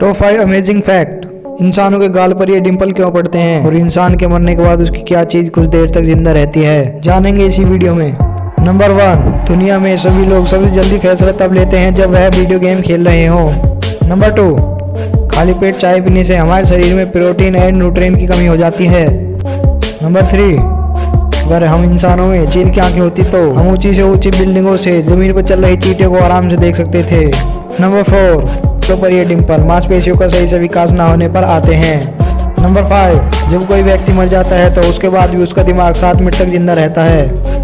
Top five amazing fact इंसानों के गाल पर ये डिंपल क्यों पड़ते हैं? और इंसान के मरने के बाद उसकी क्या चीज़ कुछ देर तक ज़िंदा रहती है? जानेंगे इसी वीडियो में। नंबर वन दुनिया में सभी लोग सबसे जल्दी फैसला तब लेते हैं जब वह वीडियो गेम खेल रहे हो। नंबर टू खाली पेट चाय पीने से हमारे शरीर में प्रोटीन एंड न्यूट्रिएंट की कमी हो जाती है। नंबर थ्री अगर हम इंसानों में चील की आँखें होती तो हम ऊँची से ऊँची बिल्डिंगों से, ज़मीन पर चल रही चीटियों को आराम से देख सकते थे। नंबर फोर तो पर ये डिम्पल मांसपेशियों का सही से विकास न होने पर आते हैं। नंबर फाइव जब कोई व्यक्ति मर जाता है तो उसके बाद भी उसका दिमाग सात मिनट तक ज़िंदा रहता है।